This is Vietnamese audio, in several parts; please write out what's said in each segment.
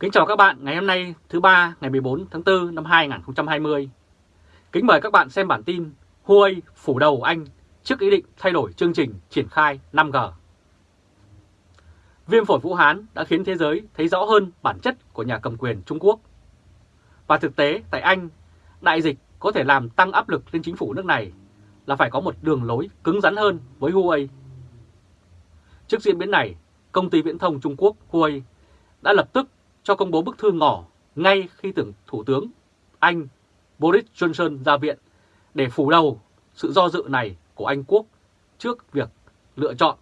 Kính chào các bạn ngày hôm nay thứ ba ngày 14 tháng 4 năm 2020. Kính mời các bạn xem bản tin Huawei phủ đầu Anh trước ý định thay đổi chương trình triển khai 5G. Viêm phổi Vũ Hán đã khiến thế giới thấy rõ hơn bản chất của nhà cầm quyền Trung Quốc. Và thực tế tại Anh, đại dịch có thể làm tăng áp lực lên chính phủ nước này là phải có một đường lối cứng rắn hơn với Huawei. Trước diễn biến này, công ty viễn thông Trung Quốc Huawei đã lập tức cho công bố bức thư ngỏ ngay khi tưởng Thủ tướng Anh Boris Johnson ra viện để phủ đầu sự do dự này của Anh Quốc trước việc lựa chọn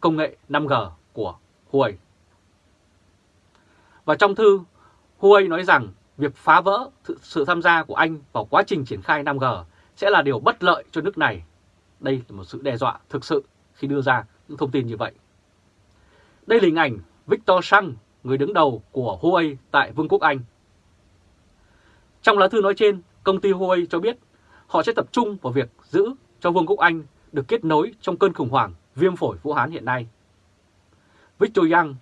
công nghệ 5G của Huawei. Và trong thư, Huawei nói rằng việc phá vỡ sự tham gia của Anh vào quá trình triển khai 5G sẽ là điều bất lợi cho nước này. Đây là một sự đe dọa thực sự khi đưa ra những thông tin như vậy. Đây là hình ảnh Victor Sang, người đứng đầu của Huawei tại Vương quốc Anh. Trong lá thư nói trên, công ty Huawei cho biết họ sẽ tập trung vào việc giữ cho Vương quốc Anh được kết nối trong cơn khủng hoảng viêm phổi Vũ Hán hiện nay. Victor Yang,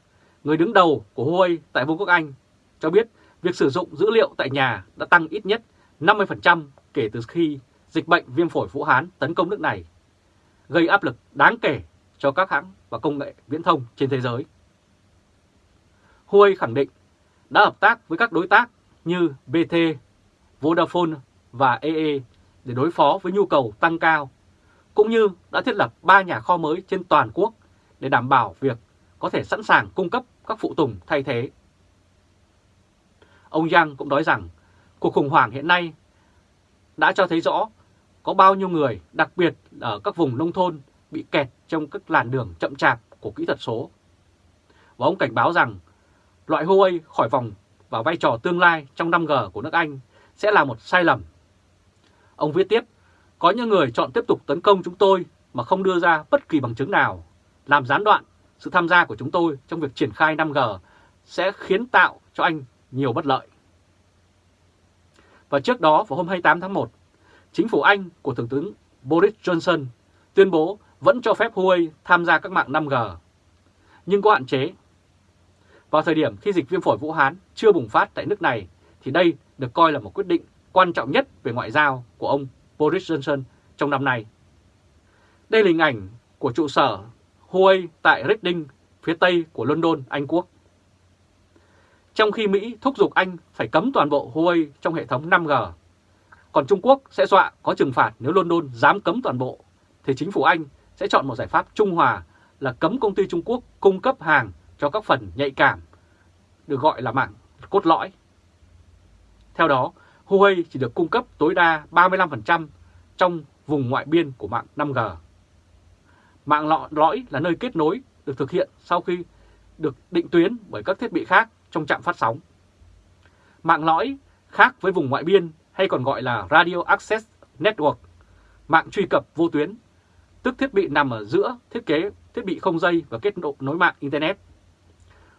người đứng đầu của Huawei tại Vương quốc Anh, cho biết việc sử dụng dữ liệu tại nhà đã tăng ít nhất 50% kể từ khi dịch bệnh viêm phổi Vũ Hán tấn công nước này, gây áp lực đáng kể cho các hãng và công nghệ viễn thông trên thế giới. Huawei khẳng định đã hợp tác với các đối tác như BT, Vodafone và EE để đối phó với nhu cầu tăng cao, cũng như đã thiết lập 3 nhà kho mới trên toàn quốc để đảm bảo việc có thể sẵn sàng cung cấp các phụ tùng thay thế. Ông Yang cũng nói rằng cuộc khủng hoảng hiện nay đã cho thấy rõ có bao nhiêu người, đặc biệt ở các vùng nông thôn, bị kẹt trong các làn đường chậm chạp của kỹ thuật số. Và ông cảnh báo rằng loại Huawei khỏi vòng và vai trò tương lai trong 5G của nước Anh sẽ là một sai lầm. Ông viết tiếp, có những người chọn tiếp tục tấn công chúng tôi mà không đưa ra bất kỳ bằng chứng nào, làm gián đoạn sự tham gia của chúng tôi trong việc triển khai 5G sẽ khiến tạo cho anh nhiều bất lợi. Và trước đó vào hôm 28 tháng 1, chính phủ Anh của Thủ tướng Boris Johnson tuyên bố vẫn cho phép Huawei tham gia các mạng 5G, nhưng có hạn chế. Vào thời điểm khi dịch viêm phổi Vũ Hán chưa bùng phát tại nước này, thì đây được coi là một quyết định quan trọng nhất về ngoại giao của ông Boris Johnson trong năm nay. Đây là hình ảnh của trụ sở Huawei tại Reading, phía tây của London, Anh Quốc. Trong khi Mỹ thúc giục Anh phải cấm toàn bộ Huawei trong hệ thống 5G, còn Trung Quốc sẽ dọa có trừng phạt nếu London dám cấm toàn bộ, thì chính phủ Anh sẽ chọn một giải pháp trung hòa là cấm công ty Trung Quốc cung cấp hàng cho các phần nhạy cảm, được gọi là mạng cốt lõi. Theo đó, Huawei chỉ được cung cấp tối đa 35% trong vùng ngoại biên của mạng 5G. Mạng lõi là nơi kết nối được thực hiện sau khi được định tuyến bởi các thiết bị khác trong trạm phát sóng. Mạng lõi khác với vùng ngoại biên hay còn gọi là Radio Access Network, mạng truy cập vô tuyến, tức thiết bị nằm ở giữa thiết kế thiết bị không dây và kết nối mạng Internet.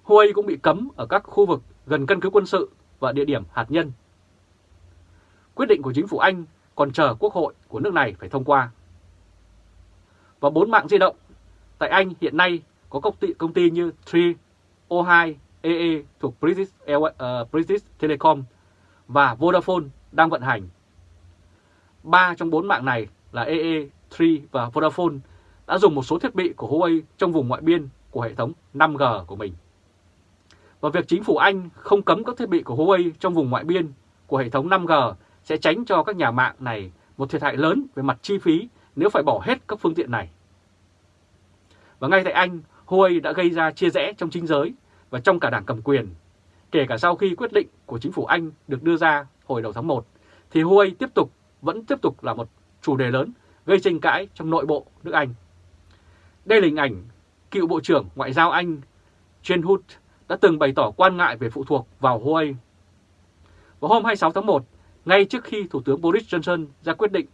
Huawei cũng bị cấm ở các khu vực gần căn cứ quân sự và địa điểm hạt nhân. Quyết định của chính phủ Anh còn chờ quốc hội của nước này phải thông qua. Và bốn mạng di động tại Anh hiện nay có công ty, công ty như Tree, O2, EE thuộc British, uh, British Telecom và Vodafone đang vận hành. Ba trong bốn mạng này là EE, Tree và Vodafone đã dùng một số thiết bị của Huawei trong vùng ngoại biên của hệ thống 5G của mình. Và việc chính phủ Anh không cấm các thiết bị của Huawei trong vùng ngoại biên của hệ thống 5G sẽ tránh cho các nhà mạng này một thiệt hại lớn về mặt chi phí nếu phải bỏ hết các phương tiện này. Và ngay tại Anh, Huawei đã gây ra chia rẽ trong chính giới và trong cả đảng cầm quyền. Kể cả sau khi quyết định của chính phủ Anh được đưa ra hồi đầu tháng 1, thì Huawei tiếp tục vẫn tiếp tục là một chủ đề lớn gây tranh cãi trong nội bộ nước Anh. Đây là hình ảnh cựu Bộ trưởng Ngoại giao Anh Jane Hood đã từng bày tỏ quan ngại về phụ thuộc vào Huawei. Vào hôm 26 tháng 1, ngay trước khi Thủ tướng Boris Johnson ra quyết định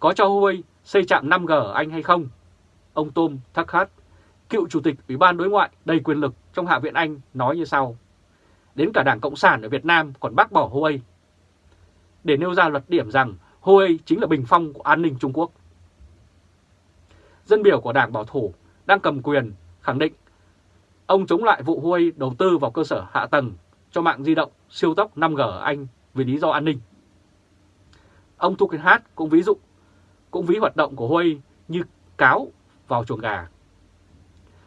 có cho Huawei xây trạm 5G ở Anh hay không, ông Tom Tuckett, cựu Chủ tịch Ủy ban Đối ngoại đầy quyền lực trong Hạ viện Anh nói như sau. Đến cả Đảng Cộng sản ở Việt Nam còn bác bỏ Huawei. Để nêu ra luật điểm rằng Huawei chính là bình phong của an ninh Trung Quốc. Dân biểu của Đảng Bảo thủ đang cầm quyền khẳng định ông chống lại vụ Huawei đầu tư vào cơ sở hạ tầng cho mạng di động siêu tốc 5G ở Anh vì lý do an ninh. Ông Tugendhat cũng ví dụ cũng ví hoạt động của Huawei như cáo vào chuồng gà.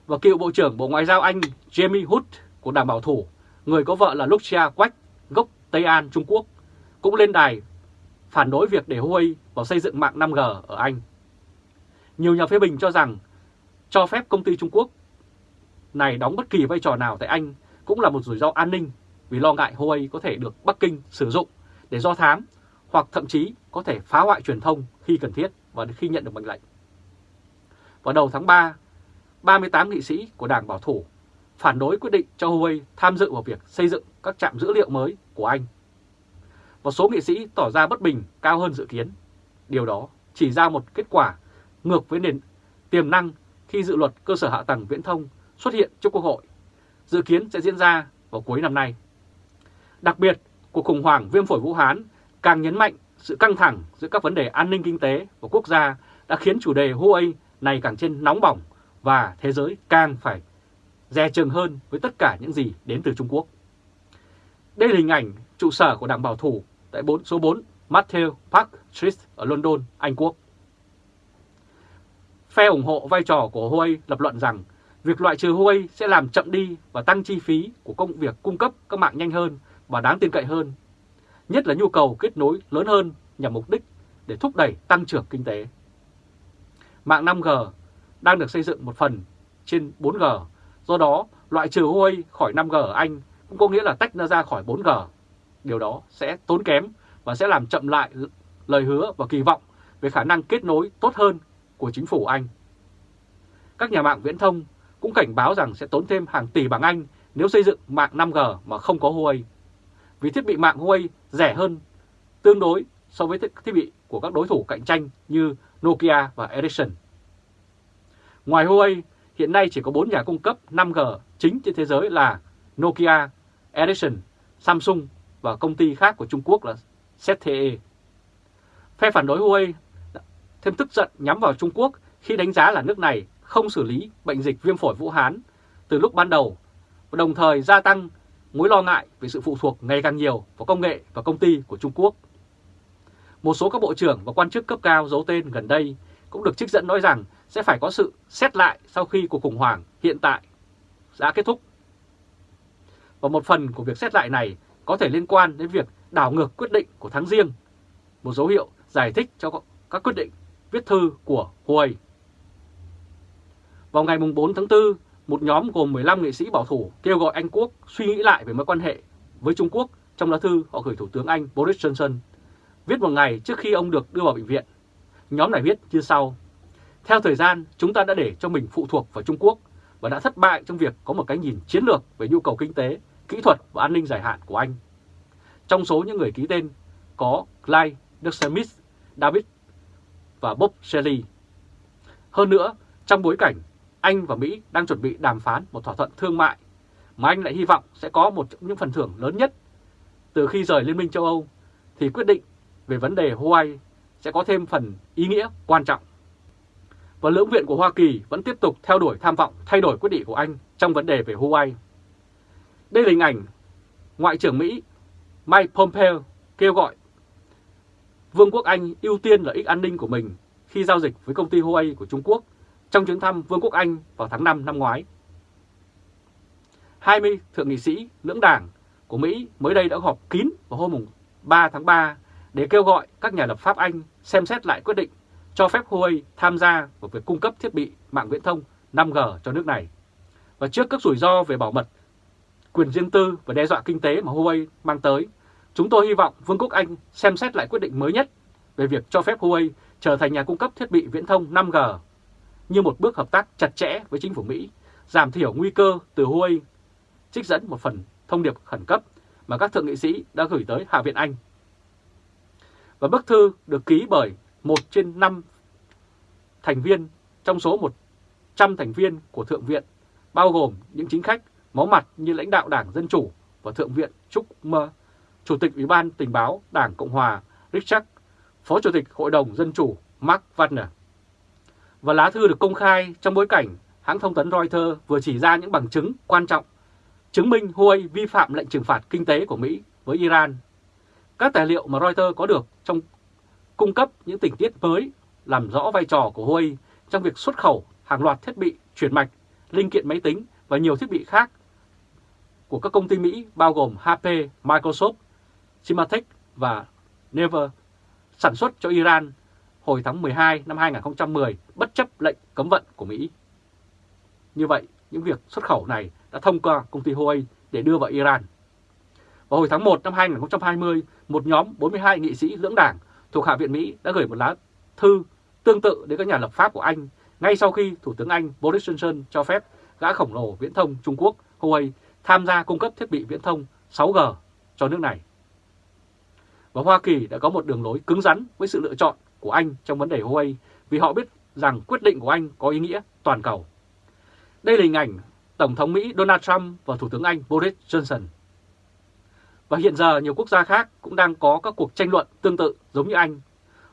Và cựu Bộ trưởng Bộ Ngoại giao Anh Jamie Hood của Đảng Bảo thủ, người có vợ là Lucia Quách, gốc Tây An, Trung Quốc, cũng lên đài phản đối việc để Huawei vào xây dựng mạng 5G ở Anh. Nhiều nhà phê bình cho rằng cho phép công ty Trung Quốc này đóng bất kỳ vai trò nào tại Anh cũng là một rủi ro an ninh vì lo ngại Huawei có thể được Bắc Kinh sử dụng để do thám hoặc thậm chí có thể phá hoại truyền thông khi cần thiết và khi nhận được mệnh lệnh. Vào đầu tháng 3, 38 nghị sĩ của Đảng Bảo thủ phản đối quyết định cho Huawei tham dự vào việc xây dựng các trạm dữ liệu mới của Anh. Một số nghị sĩ tỏ ra bất bình cao hơn dự kiến. Điều đó chỉ ra một kết quả ngược với nền tiềm năng khi dự luật cơ sở hạ tầng viễn thông xuất hiện trước Quốc hội, dự kiến sẽ diễn ra vào cuối năm nay. Đặc biệt, cuộc khủng hoảng viêm phổi Vũ Hán càng nhấn mạnh sự căng thẳng giữa các vấn đề an ninh kinh tế và quốc gia đã khiến chủ đề Huawei này càng trên nóng bỏng và thế giới càng phải dè chừng hơn với tất cả những gì đến từ Trung Quốc. Đây là hình ảnh trụ sở của Đảng Bảo thủ tại 4, số 4 Matthew Park Street ở London, Anh Quốc. Phe ủng hộ vai trò của Huawei lập luận rằng việc loại trừ Huawei sẽ làm chậm đi và tăng chi phí của công việc cung cấp các mạng nhanh hơn và đáng tin cậy hơn, nhất là nhu cầu kết nối lớn hơn nhằm mục đích để thúc đẩy tăng trưởng kinh tế. Mạng 5G đang được xây dựng một phần trên 4G, do đó loại trừ Huawei khỏi 5G ở Anh cũng có nghĩa là tách nó ra khỏi 4G. Điều đó sẽ tốn kém và sẽ làm chậm lại lời hứa và kỳ vọng về khả năng kết nối tốt hơn của chính phủ Anh. Các nhà mạng viễn thông cũng cảnh báo rằng sẽ tốn thêm hàng tỷ bảng Anh nếu xây dựng mạng 5G mà không có Huawei. Vì thiết bị mạng Huawei rẻ hơn tương đối so với thiết bị của các đối thủ cạnh tranh như Nokia và Ericsson. Ngoài Huawei, hiện nay chỉ có 4 nhà cung cấp 5G chính trên thế giới là Nokia, Ericsson, Samsung và công ty khác của Trung Quốc là ZTE. Phe phản đối Huawei thêm tức giận nhắm vào Trung Quốc khi đánh giá là nước này không xử lý bệnh dịch viêm phổi Vũ Hán từ lúc ban đầu và đồng thời gia tăng mối lo ngại về sự phụ thuộc ngày càng nhiều vào công nghệ và công ty của Trung Quốc. Một số các bộ trưởng và quan chức cấp cao giấu tên gần đây cũng được trích dẫn nói rằng sẽ phải có sự xét lại sau khi cuộc khủng hoảng hiện tại đã kết thúc. Và một phần của việc xét lại này có thể liên quan đến việc đảo ngược quyết định của tháng riêng, một dấu hiệu giải thích cho các quyết định viết thư của Huawei. Vào ngày 4 tháng 4, một nhóm gồm 15 nghệ sĩ bảo thủ kêu gọi Anh Quốc suy nghĩ lại về mối quan hệ với Trung Quốc trong lá thư họ gửi Thủ tướng Anh Boris Johnson, viết một ngày trước khi ông được đưa vào bệnh viện. Nhóm này viết như sau. Theo thời gian, chúng ta đã để cho mình phụ thuộc vào Trung Quốc và đã thất bại trong việc có một cái nhìn chiến lược về nhu cầu kinh tế, kỹ thuật và an ninh dài hạn của Anh. Trong số những người ký tên có Clyde Smith, David và Bob Shelley. Hơn nữa, trong bối cảnh anh và Mỹ đang chuẩn bị đàm phán một thỏa thuận thương mại mà Anh lại hy vọng sẽ có một trong những phần thưởng lớn nhất từ khi rời Liên minh châu Âu, thì quyết định về vấn đề Hawaii sẽ có thêm phần ý nghĩa quan trọng. Và lưỡng viện của Hoa Kỳ vẫn tiếp tục theo đuổi tham vọng thay đổi quyết định của Anh trong vấn đề về Hawaii. Đây là hình ảnh Ngoại trưởng Mỹ Mike Pompeo kêu gọi Vương quốc Anh ưu tiên lợi ích an ninh của mình khi giao dịch với công ty Huawei của Trung Quốc trong chuyến thăm Vương quốc Anh vào tháng 5 năm ngoái. 20 thượng nghị sĩ lưỡng đảng của Mỹ mới đây đã họp kín vào hôm 3 tháng 3 để kêu gọi các nhà lập pháp Anh xem xét lại quyết định cho phép Huawei tham gia vào việc cung cấp thiết bị mạng viễn thông 5G cho nước này. Và trước các rủi ro về bảo mật, quyền riêng tư và đe dọa kinh tế mà Huawei mang tới, Chúng tôi hy vọng Vương quốc Anh xem xét lại quyết định mới nhất về việc cho phép Huawei trở thành nhà cung cấp thiết bị viễn thông 5G như một bước hợp tác chặt chẽ với chính phủ Mỹ, giảm thiểu nguy cơ từ Huawei, trích dẫn một phần thông điệp khẩn cấp mà các thượng nghị sĩ đã gửi tới Hạ viện Anh. Và bức thư được ký bởi một trên năm thành viên trong số 100 thành viên của Thượng viện, bao gồm những chính khách máu mặt như lãnh đạo Đảng Dân Chủ và Thượng viện Trúc Mơ Chủ tịch Ủy ban Tình báo Đảng Cộng Hòa Richard, Phó Chủ tịch Hội đồng Dân Chủ Mark Wagner. Và lá thư được công khai trong bối cảnh hãng thông tấn Reuters vừa chỉ ra những bằng chứng quan trọng chứng minh Huawei vi phạm lệnh trừng phạt kinh tế của Mỹ với Iran. Các tài liệu mà Reuters có được trong cung cấp những tình tiết mới làm rõ vai trò của Huawei trong việc xuất khẩu hàng loạt thiết bị chuyển mạch, linh kiện máy tính và nhiều thiết bị khác của các công ty Mỹ bao gồm HP, Microsoft, Symantec và Never sản xuất cho Iran hồi tháng 12 năm 2010 bất chấp lệnh cấm vận của Mỹ. Như vậy, những việc xuất khẩu này đã thông qua công ty Huawei để đưa vào Iran. Vào hồi tháng 1 năm 2020, một nhóm 42 nghị sĩ lưỡng đảng thuộc Hạ viện Mỹ đã gửi một lá thư tương tự đến các nhà lập pháp của Anh ngay sau khi Thủ tướng Anh Boris Johnson cho phép gã khổng lồ viễn thông Trung Quốc Huawei tham gia cung cấp thiết bị viễn thông 6G cho nước này. Và Hoa Kỳ đã có một đường lối cứng rắn với sự lựa chọn của Anh trong vấn đề Huawei vì họ biết rằng quyết định của Anh có ý nghĩa toàn cầu. Đây là hình ảnh Tổng thống Mỹ Donald Trump và Thủ tướng Anh Boris Johnson. Và hiện giờ nhiều quốc gia khác cũng đang có các cuộc tranh luận tương tự giống như Anh.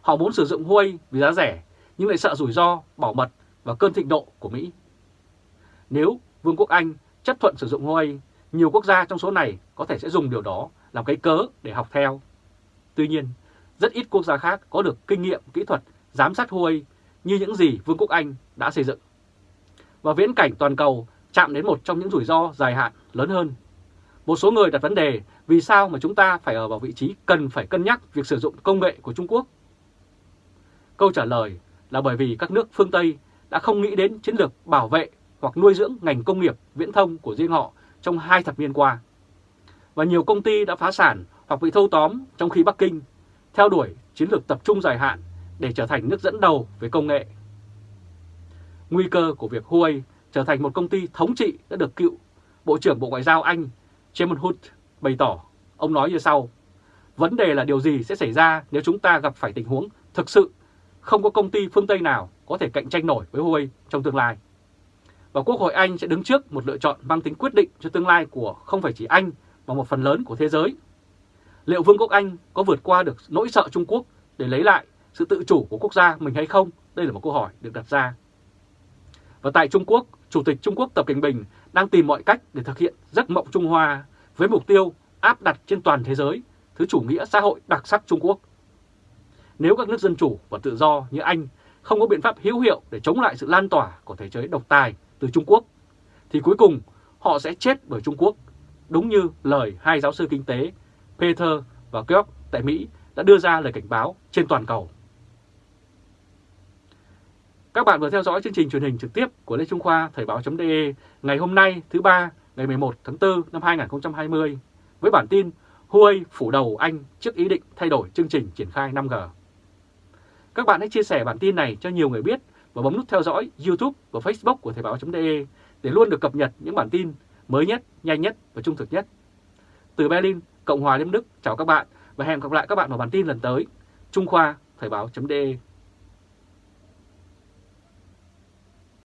Họ muốn sử dụng Huawei vì giá rẻ nhưng lại sợ rủi ro, bảo mật và cơn thịnh nộ của Mỹ. Nếu Vương quốc Anh chấp thuận sử dụng Huawei, nhiều quốc gia trong số này có thể sẽ dùng điều đó làm cái cớ để học theo. Tuy nhiên, rất ít quốc gia khác có được kinh nghiệm, kỹ thuật, giám sát Huawei như những gì Vương quốc Anh đã xây dựng. Và viễn cảnh toàn cầu chạm đến một trong những rủi ro dài hạn lớn hơn. Một số người đặt vấn đề vì sao mà chúng ta phải ở vào vị trí cần phải cân nhắc việc sử dụng công nghệ của Trung Quốc? Câu trả lời là bởi vì các nước phương Tây đã không nghĩ đến chiến lược bảo vệ hoặc nuôi dưỡng ngành công nghiệp viễn thông của riêng họ trong hai thập niên qua. Và nhiều công ty đã phá sản hoặc bị thâu tóm trong khi Bắc Kinh theo đuổi chiến lược tập trung dài hạn để trở thành nước dẫn đầu về công nghệ. Nguy cơ của việc Huawei trở thành một công ty thống trị đã được cựu Bộ trưởng Bộ Ngoại giao Anh Chairman Hood bày tỏ. Ông nói như sau, vấn đề là điều gì sẽ xảy ra nếu chúng ta gặp phải tình huống thực sự không có công ty phương Tây nào có thể cạnh tranh nổi với Huawei trong tương lai. Và Quốc hội Anh sẽ đứng trước một lựa chọn mang tính quyết định cho tương lai của không phải chỉ Anh mà một phần lớn của thế giới. Liệu Vương quốc Anh có vượt qua được nỗi sợ Trung Quốc để lấy lại sự tự chủ của quốc gia mình hay không? Đây là một câu hỏi được đặt ra. Và tại Trung Quốc, Chủ tịch Trung Quốc Tập Cảnh Bình đang tìm mọi cách để thực hiện giấc mộng Trung Hoa với mục tiêu áp đặt trên toàn thế giới thứ chủ nghĩa xã hội đặc sắc Trung Quốc. Nếu các nước dân chủ và tự do như Anh không có biện pháp hữu hiệu để chống lại sự lan tỏa của thể chế độc tài từ Trung Quốc, thì cuối cùng họ sẽ chết bởi Trung Quốc, đúng như lời hai giáo sư kinh tế Peter và Georg tại Mỹ đã đưa ra lời cảnh báo trên toàn cầu. Các bạn vừa theo dõi chương trình truyền hình trực tiếp của Lê Trung Khoa Thời báo.de ngày hôm nay thứ ba ngày 11 tháng 4 năm 2020 với bản tin Huawei phủ đầu Anh trước ý định thay đổi chương trình triển khai 5G. Các bạn hãy chia sẻ bản tin này cho nhiều người biết và bấm nút theo dõi YouTube và Facebook của Thời báo.de để luôn được cập nhật những bản tin mới nhất, nhanh nhất và trung thực nhất. Từ Berlin, Cộng hòa Liên Đức, chào các bạn và hẹn gặp lại các bạn vào bản tin lần tới. Trung Khoa, Thời báo.de